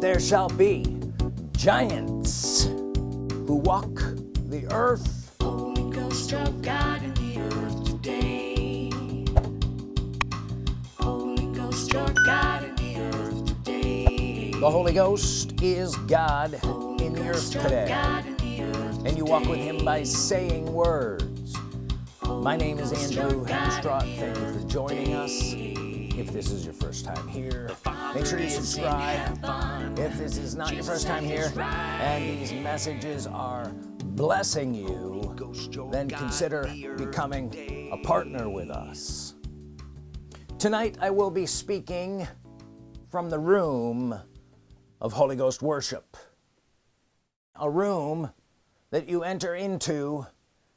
there shall be giants who walk the earth. Holy Ghost of God in the earth today. Holy Ghost of God in the earth today. the Holy Ghost is God in the earth Ghost today. The earth and you walk with him by saying words. My name is Andrew Hemstraught thank you for joining us. if this is your first time here make sure you subscribe if this is not your first time here and these messages are blessing you then consider becoming a partner with us. Tonight I will be speaking from the room of Holy Ghost worship. A room that you enter into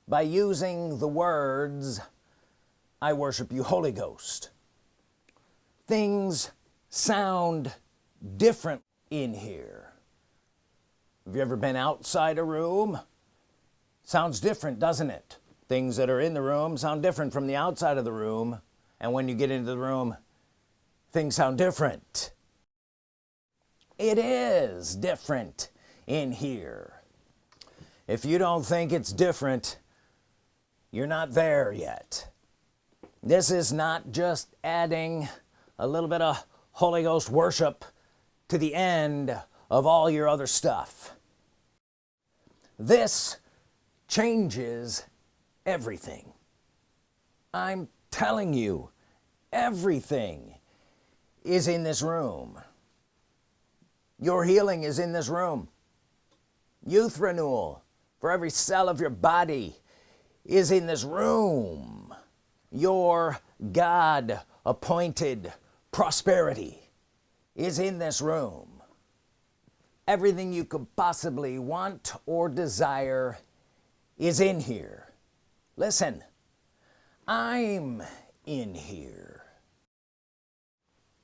by using the words I worship you Holy Ghost. Things sound different in here. Have you ever been outside a room? Sounds different doesn't it? Things that are in the room sound different from the outside of the room. And when you get into the room things sound different. It is different in here. If you don't think it's different you're not there yet. This is not just adding a little bit of Holy Ghost worship to the end of all your other stuff. This changes everything. I'm telling you everything is in this room. Your healing is in this room. Youth renewal for every cell of your body is in this room. Your God appointed prosperity is in this room. Everything you could possibly want or desire is in here. Listen I'm in here.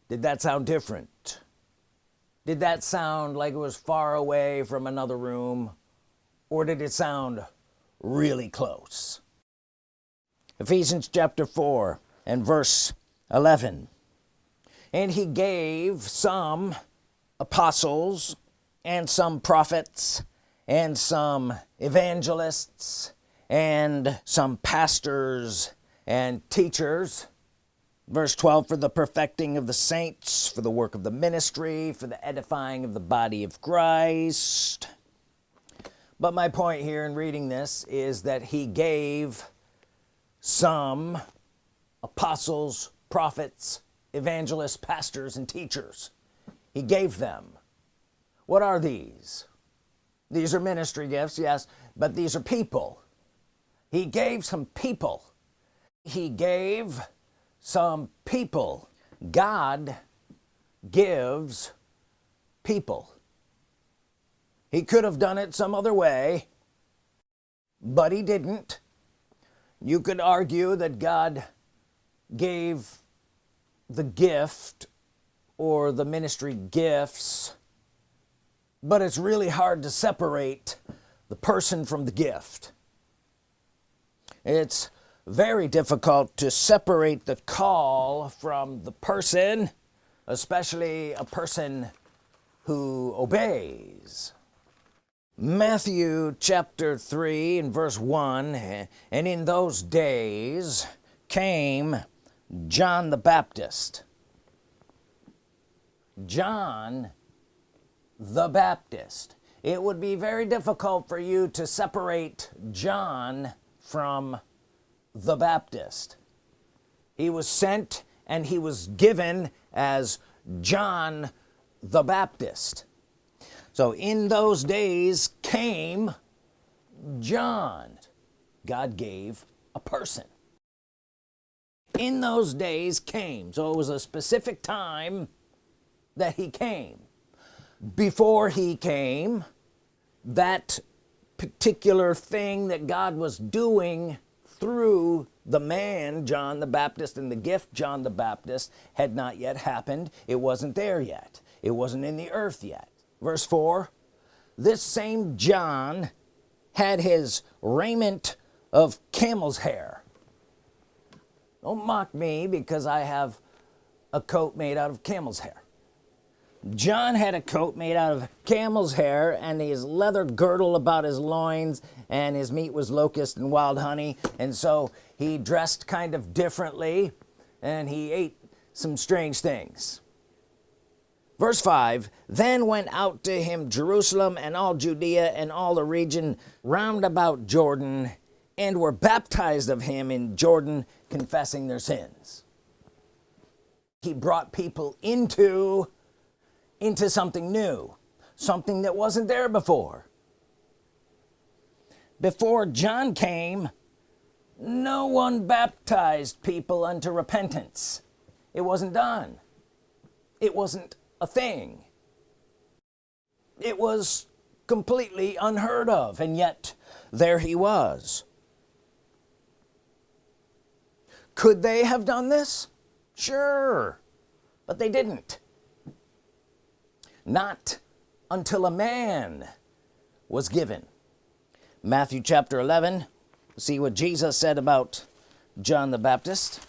Did that sound different? Did that sound like it was far away from another room or did it sound really close? Ephesians chapter 4 and verse 11 and he gave some apostles and some prophets and some evangelists and some pastors and teachers. Verse 12 for the perfecting of the saints for the work of the ministry for the edifying of the body of Christ. But my point here in reading this is that he gave some apostles prophets evangelists pastors and teachers. He gave them. What are these? These are ministry gifts yes but these are people. He gave some people. He gave some people. God gives people. He could have done it some other way but he didn't. You could argue that God gave the gift or the ministry gifts but it's really hard to separate the person from the gift. It's very difficult to separate the call from the person especially a person who obeys. Matthew chapter 3 and verse 1 and in those days came John the Baptist. John the Baptist. It would be very difficult for you to separate John from the Baptist. He was sent and he was given as John the Baptist. So in those days came John. God gave a person in those days came. So it was a specific time that he came. Before he came that particular thing that God was doing through the man John the Baptist and the gift John the Baptist had not yet happened it wasn't there yet. It wasn't in the earth yet. Verse 4 this same John had his raiment of camel's hair don't mock me because I have a coat made out of camel's hair. John had a coat made out of camel's hair and his leather girdle about his loins and his meat was locust and wild honey. And so he dressed kind of differently and he ate some strange things. Verse 5 then went out to him Jerusalem and all Judea and all the region round about Jordan and were baptized of him in Jordan confessing their sins. He brought people into into something new something that wasn't there before. Before John came no one baptized people unto repentance. It wasn't done. It wasn't a thing. It was completely unheard of and yet there he was could they have done this? Sure. But they didn't. Not until a man was given. Matthew chapter 11 see what Jesus said about John the Baptist.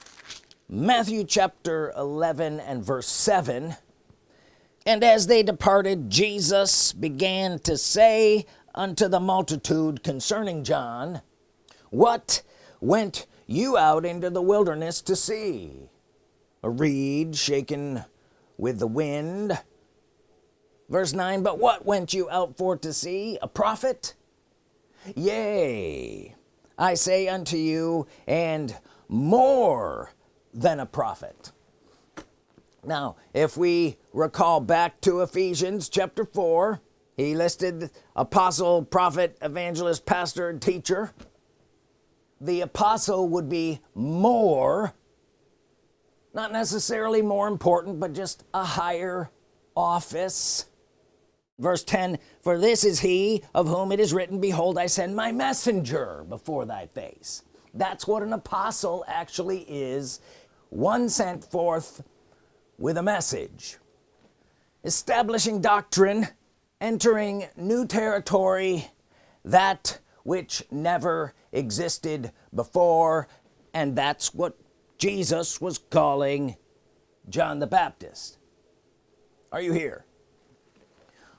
Matthew chapter 11 and verse 7 and as they departed Jesus began to say unto the multitude concerning John what went you out into the wilderness to see. A reed shaken with the wind. Verse 9 but what went you out for to see? A prophet? Yea I say unto you and more than a prophet. Now if we recall back to Ephesians chapter 4 he listed apostle prophet evangelist pastor and teacher the apostle would be more not necessarily more important but just a higher office. Verse 10 for this is he of whom it is written behold I send my messenger before thy face. That's what an apostle actually is one sent forth with a message establishing doctrine entering new territory that which never existed before and that's what Jesus was calling John the Baptist. Are you here?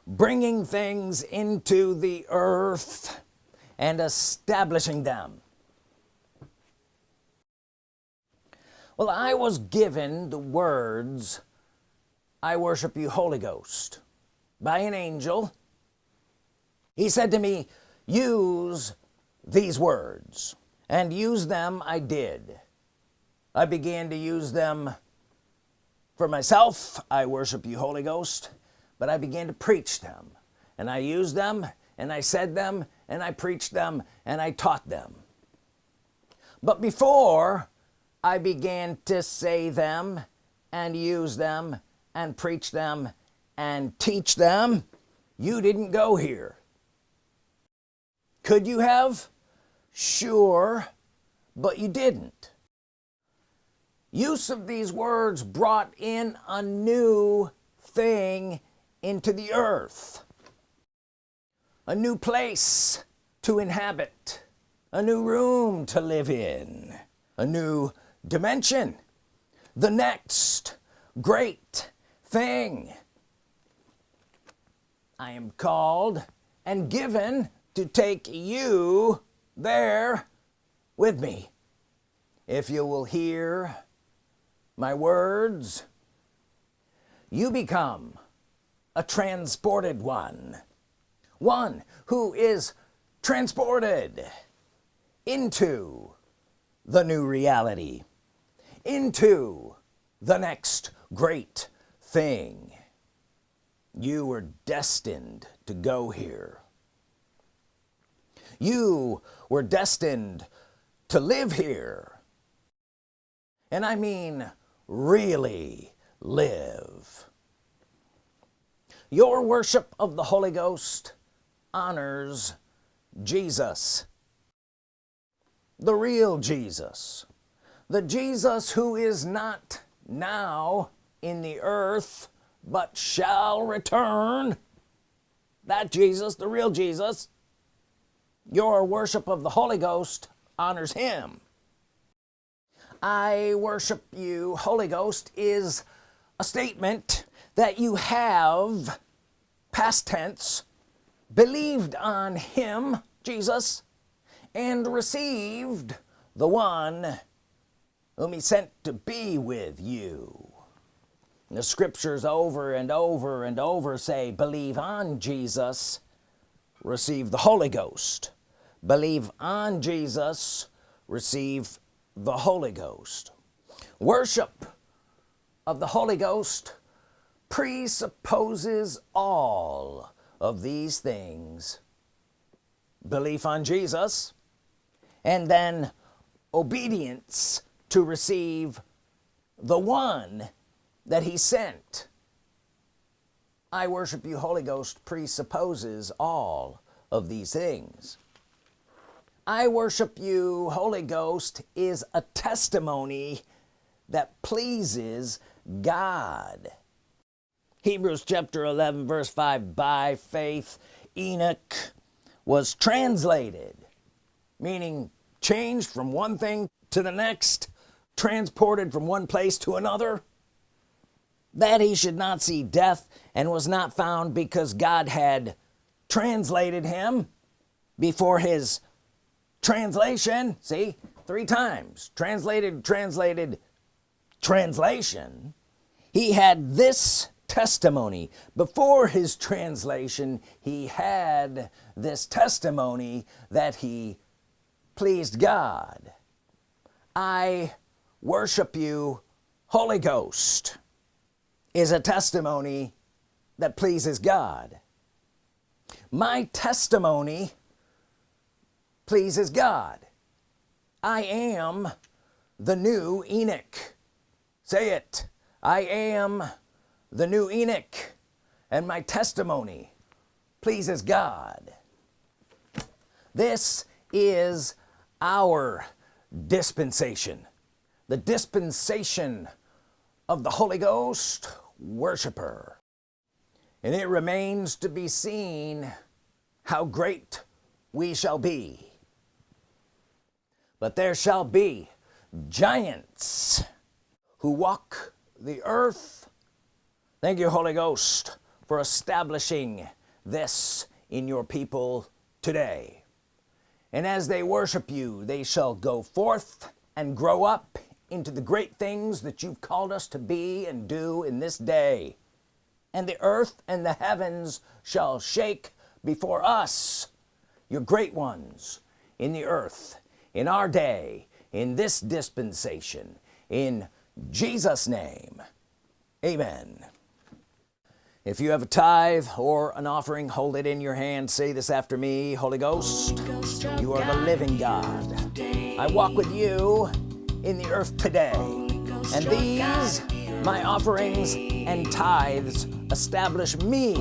Bringing things into the earth and establishing them. Well I was given the words I worship you Holy Ghost by an angel. He said to me use these words. And use them I did. I began to use them for myself. I worship you Holy Ghost. But I began to preach them. And I used them and I said them and I preached them and I taught them. But before I began to say them and use them and preach them and teach them. You didn't go here could you have? Sure but you didn't. Use of these words brought in a new thing into the earth. A new place to inhabit. A new room to live in. A new dimension. The next great thing I am called and given to take you there with me. If you will hear my words you become a transported one. One who is transported into the new reality into the next great thing. You were destined to go here you were destined to live here. And I mean really live. Your worship of the Holy Ghost honors Jesus. The real Jesus. The Jesus who is not now in the earth but shall return. That Jesus the real Jesus your worship of the Holy Ghost honors him. I worship you Holy Ghost is a statement that you have past tense believed on him Jesus and received the one whom he sent to be with you. The scriptures over and over and over say believe on Jesus receive the Holy Ghost. Believe on Jesus receive the Holy Ghost. Worship of the Holy Ghost presupposes all of these things. Belief on Jesus and then obedience to receive the one that he sent I worship you Holy Ghost presupposes all of these things. I worship you Holy Ghost is a testimony that pleases God. Hebrews chapter 11 verse 5 by faith Enoch was translated meaning changed from one thing to the next transported from one place to another that he should not see death and was not found because God had translated him before his translation. See? Three times. Translated translated translation. He had this testimony. Before his translation he had this testimony that he pleased God. I worship you Holy Ghost is a testimony that pleases God. My testimony pleases God. I am the new Enoch. Say it. I am the new Enoch and my testimony pleases God. This is our dispensation the dispensation of the Holy Ghost worshiper. And it remains to be seen how great we shall be. But there shall be giants who walk the earth. Thank you Holy Ghost for establishing this in your people today. And as they worship you they shall go forth and grow up into the great things that you've called us to be and do in this day. And the earth and the heavens shall shake before us your great ones in the earth in our day in this dispensation in Jesus name. Amen. If you have a tithe or an offering hold it in your hand. Say this after me Holy Ghost you are the living God. I walk with you in the earth today. And these my offerings and tithes establish me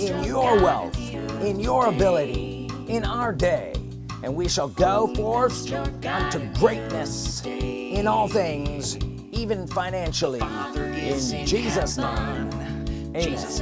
in your wealth in your ability in our day. And we shall go forth unto greatness in all things even financially. In Jesus name Jesus